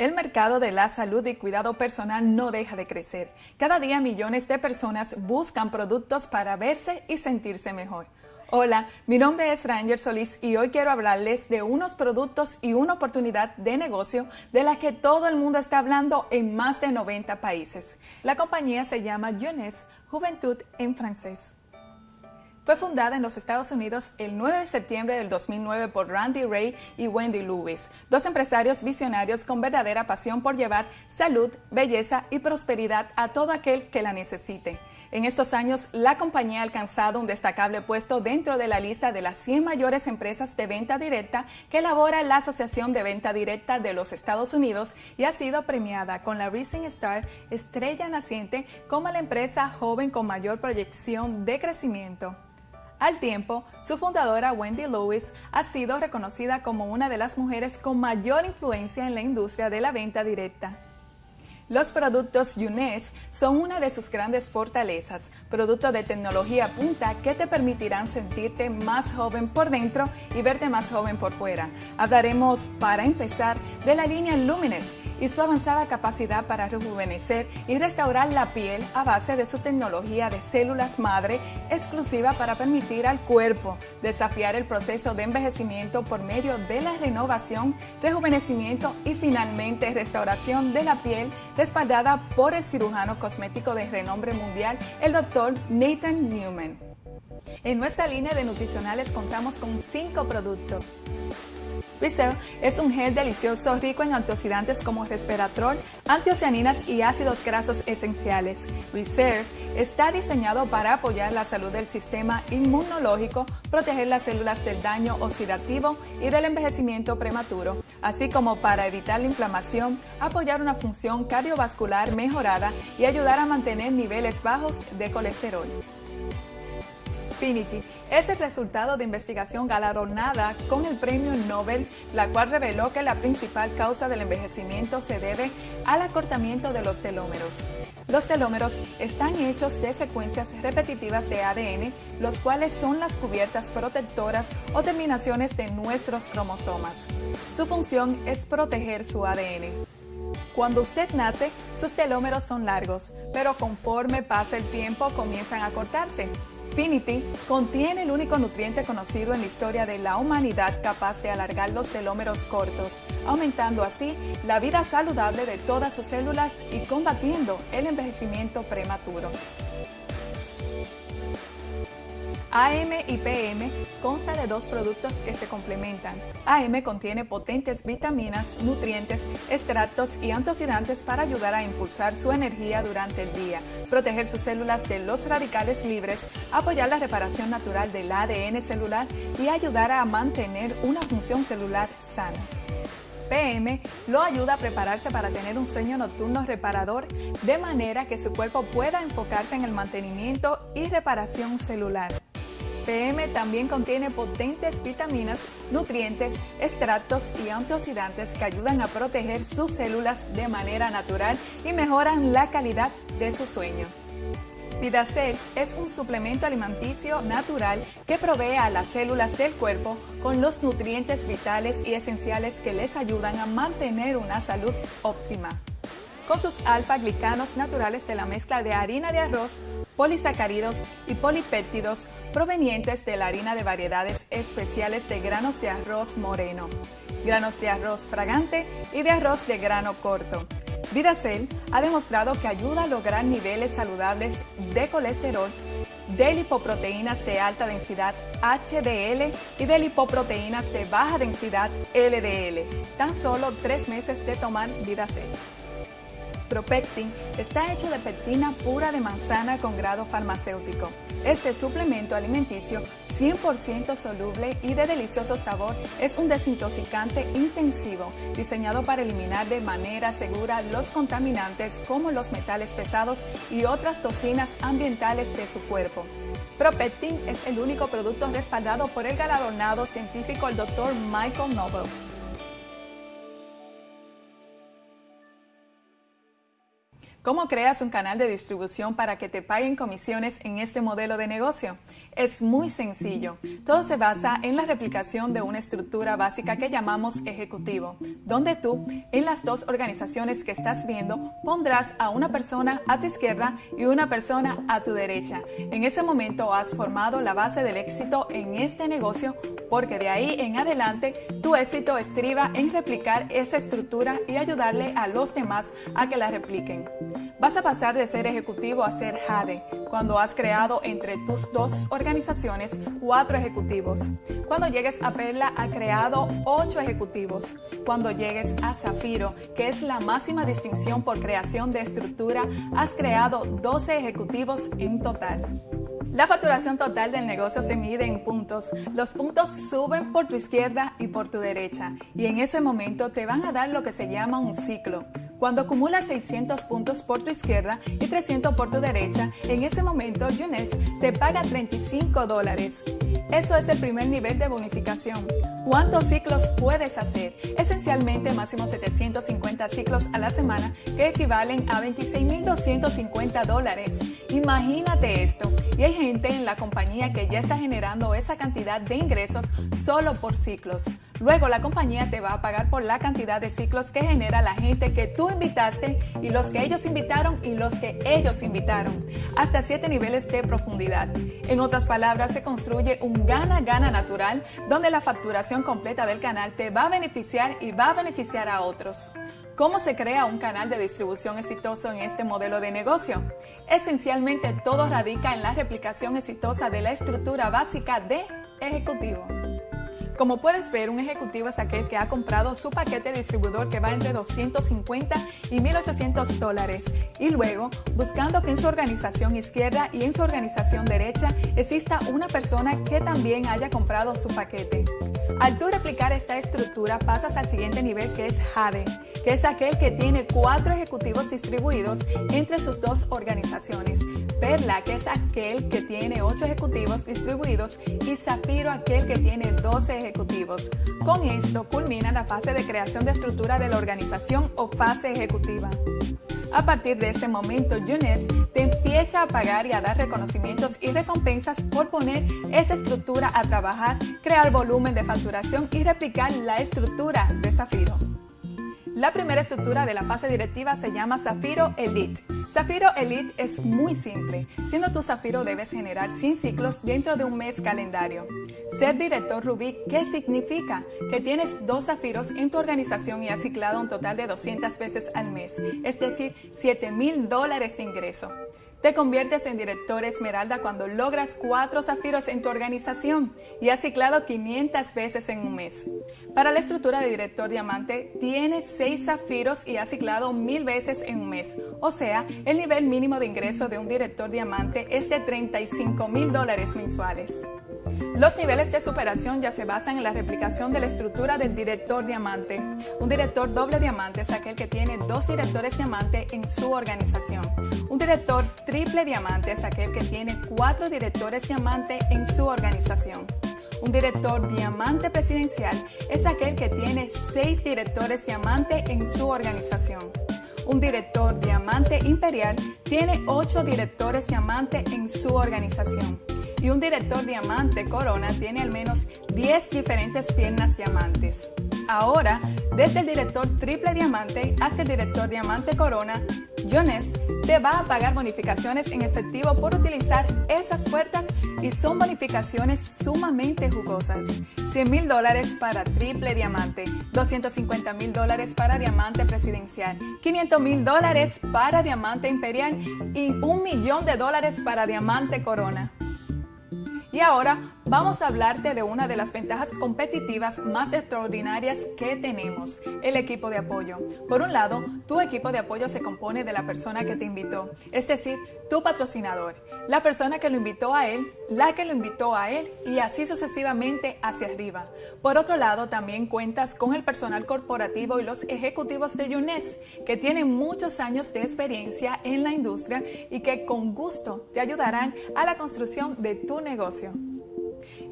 El mercado de la salud y cuidado personal no deja de crecer. Cada día millones de personas buscan productos para verse y sentirse mejor. Hola, mi nombre es Ranger Solís y hoy quiero hablarles de unos productos y una oportunidad de negocio de la que todo el mundo está hablando en más de 90 países. La compañía se llama Jeunesse, Juventud en francés. Fue fundada en los Estados Unidos el 9 de septiembre del 2009 por Randy Ray y Wendy Lewis, dos empresarios visionarios con verdadera pasión por llevar salud, belleza y prosperidad a todo aquel que la necesite. En estos años, la compañía ha alcanzado un destacable puesto dentro de la lista de las 100 mayores empresas de venta directa que elabora la Asociación de Venta Directa de los Estados Unidos y ha sido premiada con la Rising Star Estrella Naciente como la empresa joven con mayor proyección de crecimiento. Al tiempo, su fundadora Wendy Lewis ha sido reconocida como una de las mujeres con mayor influencia en la industria de la venta directa. Los productos Younes son una de sus grandes fortalezas, productos de tecnología punta que te permitirán sentirte más joven por dentro y verte más joven por fuera. Hablaremos, para empezar, de la línea Lumines y su avanzada capacidad para rejuvenecer y restaurar la piel a base de su tecnología de células madre exclusiva para permitir al cuerpo desafiar el proceso de envejecimiento por medio de la renovación, rejuvenecimiento y finalmente restauración de la piel respaldada por el cirujano cosmético de renombre mundial, el Dr. Nathan Newman. En nuestra línea de nutricionales contamos con cinco productos. Reserve es un gel delicioso rico en antioxidantes como resveratrol, antocianinas y ácidos grasos esenciales. Reserve está diseñado para apoyar la salud del sistema inmunológico, proteger las células del daño oxidativo y del envejecimiento prematuro, así como para evitar la inflamación, apoyar una función cardiovascular mejorada y ayudar a mantener niveles bajos de colesterol. Es el resultado de investigación galardonada con el premio Nobel, la cual reveló que la principal causa del envejecimiento se debe al acortamiento de los telómeros. Los telómeros están hechos de secuencias repetitivas de ADN, los cuales son las cubiertas protectoras o terminaciones de nuestros cromosomas. Su función es proteger su ADN. Cuando usted nace, sus telómeros son largos, pero conforme pasa el tiempo comienzan a cortarse. Finity contiene el único nutriente conocido en la historia de la humanidad capaz de alargar los telómeros cortos, aumentando así la vida saludable de todas sus células y combatiendo el envejecimiento prematuro. AM y PM consta de dos productos que se complementan. AM contiene potentes vitaminas, nutrientes, extractos y antioxidantes para ayudar a impulsar su energía durante el día, proteger sus células de los radicales libres, apoyar la reparación natural del ADN celular y ayudar a mantener una función celular sana. PM lo ayuda a prepararse para tener un sueño nocturno reparador de manera que su cuerpo pueda enfocarse en el mantenimiento y reparación celular. PM también contiene potentes vitaminas, nutrientes, extractos y antioxidantes que ayudan a proteger sus células de manera natural y mejoran la calidad de su sueño. Vidacel es un suplemento alimenticio natural que provee a las células del cuerpo con los nutrientes vitales y esenciales que les ayudan a mantener una salud óptima. Con sus alfa-glicanos naturales de la mezcla de harina de arroz, polisacáridos y polipéptidos provenientes de la harina de variedades especiales de granos de arroz moreno, granos de arroz fragante y de arroz de grano corto. Vidacel ha demostrado que ayuda a lograr niveles saludables de colesterol, de lipoproteínas de alta densidad HDL y de lipoproteínas de baja densidad LDL. Tan solo tres meses de tomar Vidacel. Propectin está hecho de pectina pura de manzana con grado farmacéutico. Este suplemento alimenticio 100% soluble y de delicioso sabor es un desintoxicante intensivo diseñado para eliminar de manera segura los contaminantes como los metales pesados y otras toxinas ambientales de su cuerpo. Propectin es el único producto respaldado por el galardonado científico el Dr. Michael Noble. ¿Cómo creas un canal de distribución para que te paguen comisiones en este modelo de negocio? Es muy sencillo. Todo se basa en la replicación de una estructura básica que llamamos ejecutivo, donde tú, en las dos organizaciones que estás viendo, pondrás a una persona a tu izquierda y una persona a tu derecha. En ese momento has formado la base del éxito en este negocio porque de ahí en adelante tu éxito estriba en replicar esa estructura y ayudarle a los demás a que la repliquen. Vas a pasar de ser ejecutivo a ser Jade cuando has creado entre tus dos organizaciones cuatro ejecutivos. Cuando llegues a Perla ha creado ocho ejecutivos. Cuando llegues a Zafiro, que es la máxima distinción por creación de estructura, has creado 12 ejecutivos en total. La facturación total del negocio se mide en puntos. Los puntos suben por tu izquierda y por tu derecha y en ese momento te van a dar lo que se llama un ciclo. Cuando acumulas 600 puntos por tu izquierda y 300 por tu derecha, en ese momento Younes te paga 35 dólares. Eso es el primer nivel de bonificación. ¿Cuántos ciclos puedes hacer? Esencialmente máximo 750 ciclos a la semana que equivalen a 26.250 dólares. Imagínate esto. Y hay gente en la compañía que ya está generando esa cantidad de ingresos solo por ciclos. Luego la compañía te va a pagar por la cantidad de ciclos que genera la gente que tú invitaste y los que ellos invitaron y los que ellos invitaron, hasta siete niveles de profundidad. En otras palabras, se construye un gana-gana natural donde la facturación completa del canal te va a beneficiar y va a beneficiar a otros. ¿Cómo se crea un canal de distribución exitoso en este modelo de negocio? Esencialmente todo radica en la replicación exitosa de la estructura básica de ejecutivo. Como puedes ver, un ejecutivo es aquel que ha comprado su paquete distribuidor que va entre 250 y 1.800 dólares y luego, buscando que en su organización izquierda y en su organización derecha exista una persona que también haya comprado su paquete. Al tú replicar esta estructura pasas al siguiente nivel que es Jade, que es aquel que tiene cuatro ejecutivos distribuidos entre sus dos organizaciones. Perla, que es aquel que tiene 8 ejecutivos distribuidos, y Zafiro, aquel que tiene 12 ejecutivos. Con esto culmina la fase de creación de estructura de la organización o fase ejecutiva. A partir de este momento, Younes te empieza a pagar y a dar reconocimientos y recompensas por poner esa estructura a trabajar, crear volumen de facturación y replicar la estructura de Zafiro. La primera estructura de la fase directiva se llama Zafiro Elite. Zafiro Elite es muy simple. Siendo tu Zafiro debes generar 100 ciclos dentro de un mes calendario. Ser director Rubí, ¿qué significa? Que tienes dos Zafiros en tu organización y has ciclado un total de 200 veces al mes, es decir, 7 mil dólares de ingreso. Te conviertes en director Esmeralda cuando logras cuatro zafiros en tu organización y has ciclado 500 veces en un mes. Para la estructura de director diamante, tienes seis zafiros y has ciclado mil veces en un mes. O sea, el nivel mínimo de ingreso de un director diamante es de 35 mil dólares mensuales. Los niveles de superación ya se basan en la replicación de la estructura del director diamante. Un director doble diamante es aquel que tiene dos directores diamante en su organización. Un director triple diamante es aquel que tiene cuatro directores diamante en su organización. Un director diamante presidencial es aquel que tiene seis directores diamante en su organización. Un director diamante imperial tiene ocho directores diamante en su organización y un director diamante corona tiene al menos 10 diferentes piernas diamantes. Ahora, desde el director triple diamante hasta el director diamante corona, Jones te va a pagar bonificaciones en efectivo por utilizar esas puertas y son bonificaciones sumamente jugosas. 100 mil dólares para triple diamante, 250 mil dólares para diamante presidencial, 500 mil dólares para diamante imperial y un millón de dólares para diamante corona. Y ahora vamos a hablarte de una de las ventajas competitivas más extraordinarias que tenemos, el equipo de apoyo. Por un lado, tu equipo de apoyo se compone de la persona que te invitó, es decir, tu patrocinador, la persona que lo invitó a él, la que lo invitó a él y así sucesivamente hacia arriba. Por otro lado, también cuentas con el personal corporativo y los ejecutivos de UNES, que tienen muchos años de experiencia en la industria y que con gusto te ayudarán a la construcción de tu negocio.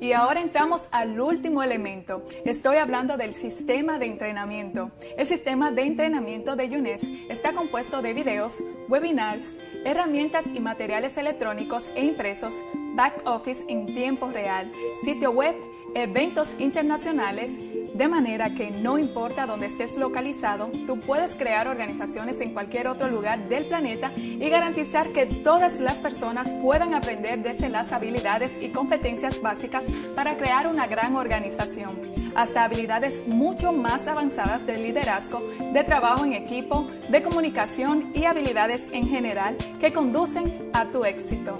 Y ahora entramos al último elemento. Estoy hablando del sistema de entrenamiento. El sistema de entrenamiento de UNES está compuesto de videos, webinars, herramientas y materiales electrónicos e impresos, back office en tiempo real, sitio web, eventos internacionales, de manera que no importa dónde estés localizado, tú puedes crear organizaciones en cualquier otro lugar del planeta y garantizar que todas las personas puedan aprender desde las habilidades y competencias básicas para crear una gran organización, hasta habilidades mucho más avanzadas de liderazgo, de trabajo en equipo, de comunicación y habilidades en general que conducen a tu éxito.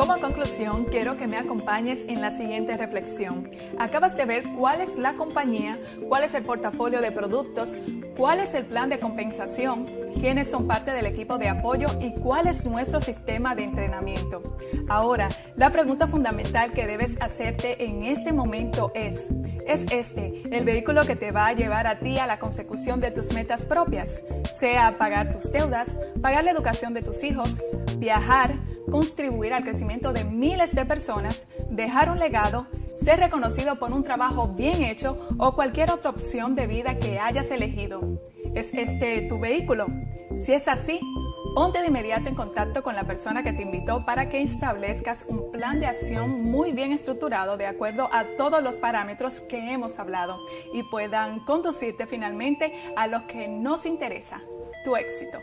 Como conclusión, quiero que me acompañes en la siguiente reflexión. Acabas de ver cuál es la compañía, cuál es el portafolio de productos, cuál es el plan de compensación, quiénes son parte del equipo de apoyo y cuál es nuestro sistema de entrenamiento. Ahora, la pregunta fundamental que debes hacerte en este momento es, ¿es este el vehículo que te va a llevar a ti a la consecución de tus metas propias? Sea pagar tus deudas, pagar la educación de tus hijos, viajar, contribuir al crecimiento de miles de personas, dejar un legado, ser reconocido por un trabajo bien hecho o cualquier otra opción de vida que hayas elegido. ¿Es este tu vehículo? Si es así, ponte de inmediato en contacto con la persona que te invitó para que establezcas un plan de acción muy bien estructurado de acuerdo a todos los parámetros que hemos hablado y puedan conducirte finalmente a lo que nos interesa, tu éxito.